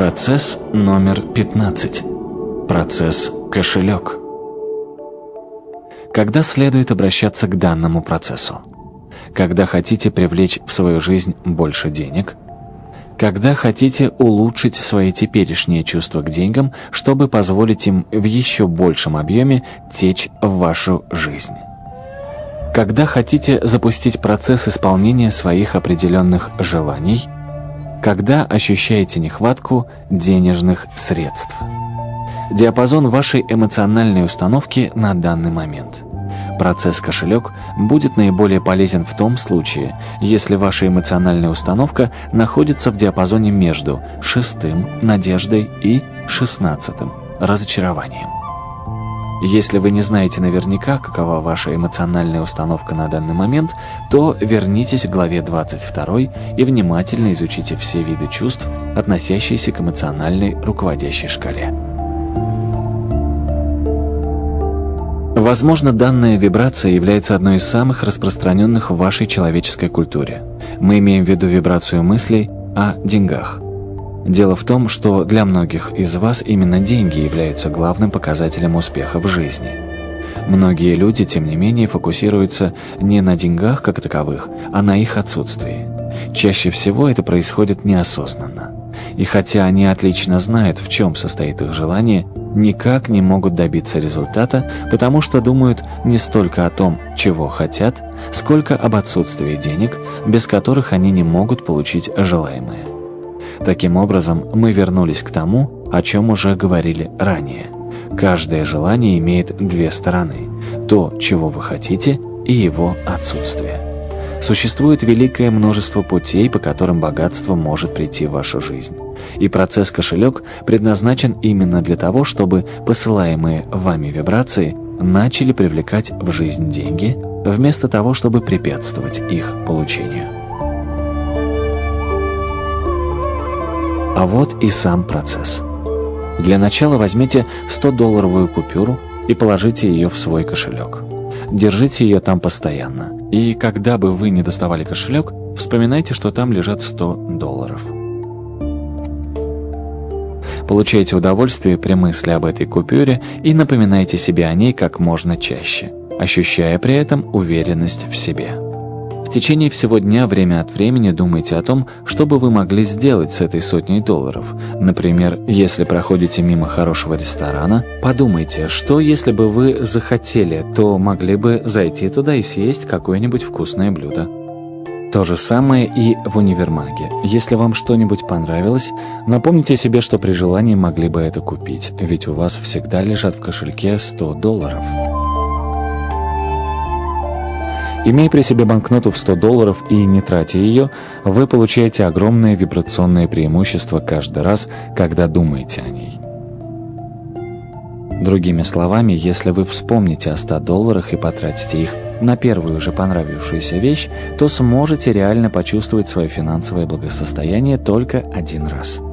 Процесс номер 15. Процесс кошелек. Когда следует обращаться к данному процессу? Когда хотите привлечь в свою жизнь больше денег? Когда хотите улучшить свои теперешние чувства к деньгам, чтобы позволить им в еще большем объеме течь в вашу жизнь? Когда хотите запустить процесс исполнения своих определенных желаний – когда ощущаете нехватку денежных средств. Диапазон вашей эмоциональной установки на данный момент. Процесс кошелек будет наиболее полезен в том случае, если ваша эмоциональная установка находится в диапазоне между шестым – надеждой и шестнадцатым – разочарованием. Если вы не знаете наверняка, какова ваша эмоциональная установка на данный момент, то вернитесь к главе 22 и внимательно изучите все виды чувств, относящиеся к эмоциональной руководящей шкале. Возможно, данная вибрация является одной из самых распространенных в вашей человеческой культуре. Мы имеем в виду вибрацию мыслей о деньгах – Дело в том, что для многих из вас именно деньги являются главным показателем успеха в жизни. Многие люди, тем не менее, фокусируются не на деньгах как таковых, а на их отсутствии. Чаще всего это происходит неосознанно. И хотя они отлично знают, в чем состоит их желание, никак не могут добиться результата, потому что думают не столько о том, чего хотят, сколько об отсутствии денег, без которых они не могут получить желаемое. Таким образом, мы вернулись к тому, о чем уже говорили ранее. Каждое желание имеет две стороны – то, чего вы хотите, и его отсутствие. Существует великое множество путей, по которым богатство может прийти в вашу жизнь. И процесс кошелек предназначен именно для того, чтобы посылаемые вами вибрации начали привлекать в жизнь деньги, вместо того, чтобы препятствовать их получению. А вот и сам процесс. Для начала возьмите 100-долларовую купюру и положите ее в свой кошелек. Держите ее там постоянно. И когда бы вы не доставали кошелек, вспоминайте, что там лежат 100 долларов. Получайте удовольствие при мысли об этой купюре и напоминайте себе о ней как можно чаще, ощущая при этом уверенность в себе. В течение всего дня время от времени думайте о том, что бы вы могли сделать с этой сотней долларов. Например, если проходите мимо хорошего ресторана, подумайте, что если бы вы захотели, то могли бы зайти туда и съесть какое-нибудь вкусное блюдо. То же самое и в универмаге. Если вам что-нибудь понравилось, напомните себе, что при желании могли бы это купить, ведь у вас всегда лежат в кошельке 100 долларов. Имея при себе банкноту в 100 долларов и не тратя ее, вы получаете огромное вибрационное преимущество каждый раз, когда думаете о ней. Другими словами, если вы вспомните о 100 долларах и потратите их на первую же понравившуюся вещь, то сможете реально почувствовать свое финансовое благосостояние только один раз –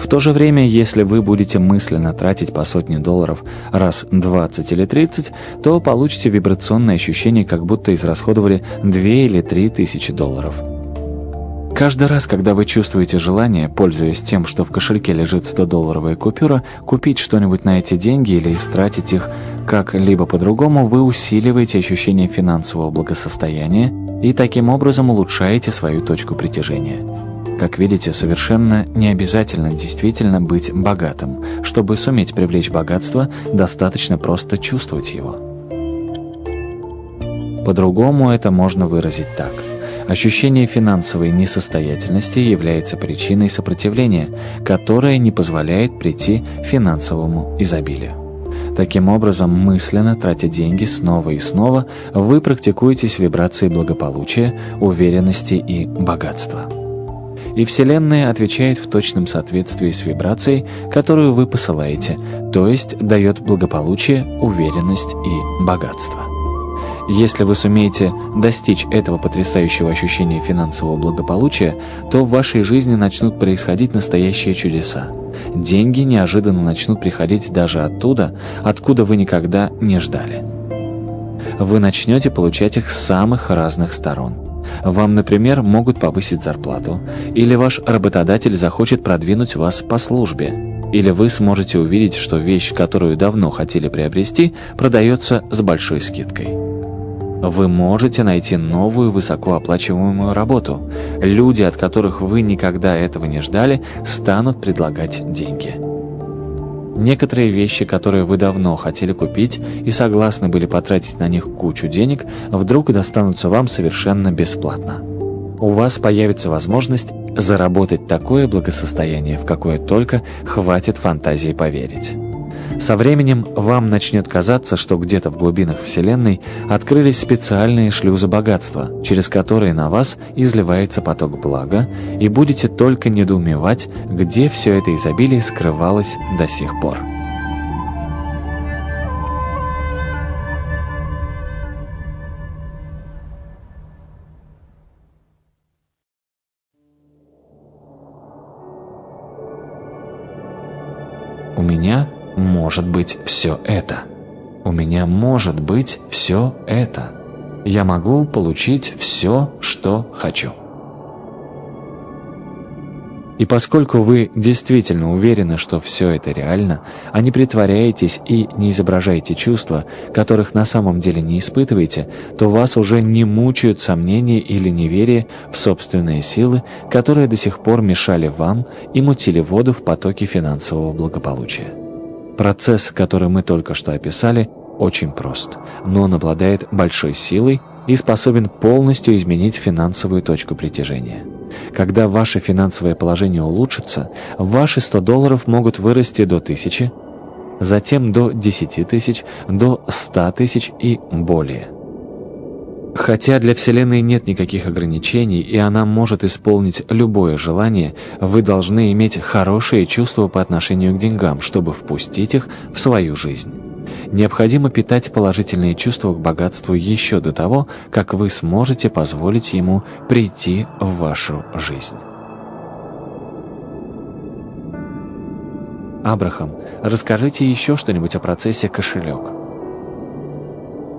в то же время, если вы будете мысленно тратить по сотне долларов раз 20 или 30, то получите вибрационное ощущение, как будто израсходовали 2 или 3 тысячи долларов. Каждый раз, когда вы чувствуете желание, пользуясь тем, что в кошельке лежит 100-долларовая купюра, купить что-нибудь на эти деньги или истратить их как-либо по-другому, вы усиливаете ощущение финансового благосостояния и таким образом улучшаете свою точку притяжения. Как видите, совершенно не обязательно действительно быть богатым. Чтобы суметь привлечь богатство, достаточно просто чувствовать его. По-другому это можно выразить так. Ощущение финансовой несостоятельности является причиной сопротивления, которая не позволяет прийти финансовому изобилию. Таким образом, мысленно тратя деньги снова и снова, вы практикуетесь в вибрации благополучия, уверенности и богатства и Вселенная отвечает в точном соответствии с вибрацией, которую вы посылаете, то есть дает благополучие, уверенность и богатство. Если вы сумеете достичь этого потрясающего ощущения финансового благополучия, то в вашей жизни начнут происходить настоящие чудеса. Деньги неожиданно начнут приходить даже оттуда, откуда вы никогда не ждали. Вы начнете получать их с самых разных сторон – Вам, например, могут повысить зарплату, или ваш работодатель захочет продвинуть вас по службе, или вы сможете увидеть, что вещь, которую давно хотели приобрести, продается с большой скидкой. Вы можете найти новую высокооплачиваемую работу. Люди, от которых вы никогда этого не ждали, станут предлагать деньги. Некоторые вещи, которые вы давно хотели купить и согласны были потратить на них кучу денег, вдруг достанутся вам совершенно бесплатно. У вас появится возможность заработать такое благосостояние, в какое только хватит фантазии поверить. Со временем вам начнет казаться, что где-то в глубинах Вселенной открылись специальные шлюзы богатства, через которые на вас изливается поток блага, и будете только недоумевать, где все это изобилие скрывалось до сих пор. У меня может быть все это. У меня может быть все это. Я могу получить все, что хочу. И поскольку вы действительно уверены, что все это реально, а не притворяетесь и не изображаете чувства, которых на самом деле не испытываете, то вас уже не мучают сомнения или неверие в собственные силы, которые до сих пор мешали вам и мутили воду в потоке финансового благополучия. Процесс, который мы только что описали, очень прост, но он обладает большой силой и способен полностью изменить финансовую точку притяжения. Когда ваше финансовое положение улучшится, ваши 100 долларов могут вырасти до 1000, затем до 10 тысяч, до 100 тысяч и более – Хотя для Вселенной нет никаких ограничений, и она может исполнить любое желание, вы должны иметь хорошие чувства по отношению к деньгам, чтобы впустить их в свою жизнь. Необходимо питать положительные чувства к богатству еще до того, как вы сможете позволить ему прийти в вашу жизнь. Абрахам, расскажите еще что-нибудь о процессе кошелек.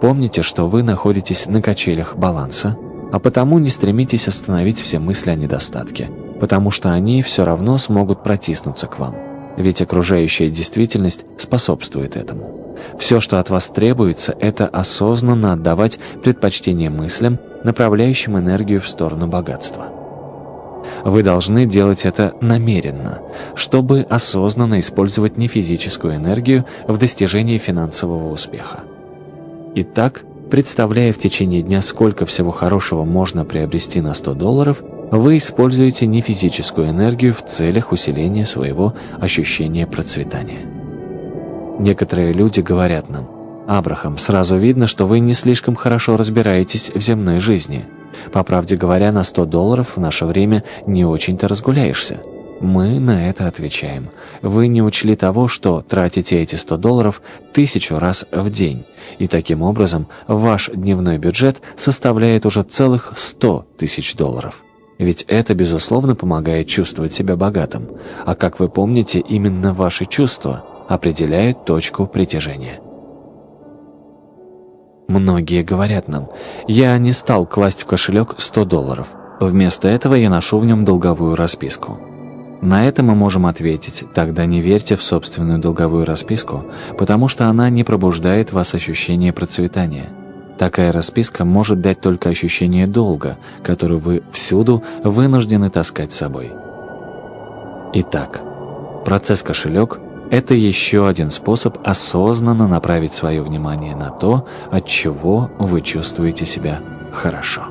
Помните, что вы находитесь на качелях баланса, а потому не стремитесь остановить все мысли о недостатке, потому что они все равно смогут протиснуться к вам. Ведь окружающая действительность способствует этому. Все, что от вас требуется, это осознанно отдавать предпочтение мыслям, направляющим энергию в сторону богатства. Вы должны делать это намеренно, чтобы осознанно использовать нефизическую энергию в достижении финансового успеха. Итак, представляя в течение дня, сколько всего хорошего можно приобрести на 100 долларов, вы используете нефизическую энергию в целях усиления своего ощущения процветания. Некоторые люди говорят нам, «Абрахам, сразу видно, что вы не слишком хорошо разбираетесь в земной жизни. По правде говоря, на 100 долларов в наше время не очень-то разгуляешься». Мы на это отвечаем. Вы не учли того, что тратите эти 100 долларов тысячу раз в день, и таким образом ваш дневной бюджет составляет уже целых 100 тысяч долларов. Ведь это, безусловно, помогает чувствовать себя богатым. А как вы помните, именно ваши чувства определяют точку притяжения. Многие говорят нам, я не стал класть в кошелек 100 долларов. Вместо этого я ношу в нем долговую расписку. На это мы можем ответить, тогда не верьте в собственную долговую расписку, потому что она не пробуждает вас ощущение процветания. Такая расписка может дать только ощущение долга, который вы всюду вынуждены таскать с собой. Итак, процесс кошелек – это еще один способ осознанно направить свое внимание на то, от чего вы чувствуете себя хорошо.